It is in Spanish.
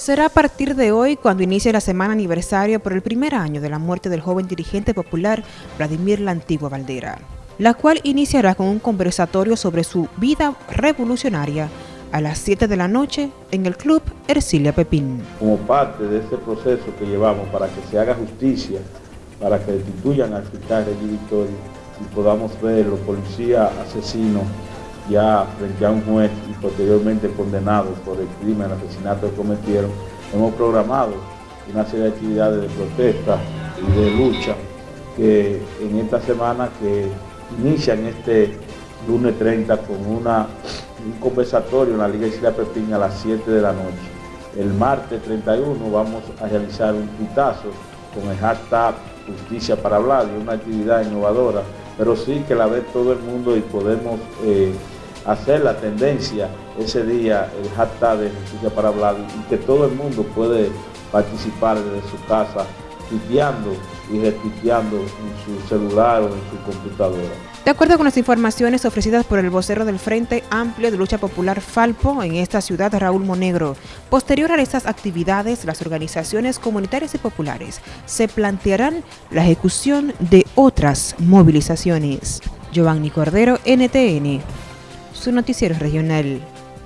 Será a partir de hoy cuando inicie la semana aniversario por el primer año de la muerte del joven dirigente popular Vladimir La Antigua Valdera, la cual iniciará con un conversatorio sobre su vida revolucionaria a las 7 de la noche en el Club Ercilia Pepín. Como parte de este proceso que llevamos para que se haga justicia, para que destituyan al fiscal de Victoria y podamos ver los policías asesinos ya frente a un juez y posteriormente condenados por el crimen, el asesinato que cometieron, hemos programado una serie de actividades de protesta y de lucha que en esta semana que inician este lunes 30 con una, un conversatorio en la Liga Isla Pepín a las 7 de la noche. El martes 31 vamos a realizar un pitazo con el hashtag Justicia para hablar, una actividad innovadora, pero sí que la ve todo el mundo y podemos eh, hacer la tendencia ese día, el hashtag de Justicia para hablar, y que todo el mundo puede participar desde su casa, tipeando y repitiendo en su celular o en su computadora. De acuerdo con las informaciones ofrecidas por el vocero del Frente Amplio de Lucha Popular Falpo en esta ciudad, Raúl Monegro, posterior a estas actividades, las organizaciones comunitarias y populares se plantearán la ejecución de otras movilizaciones. Giovanni Cordero, NTN, su noticiero regional.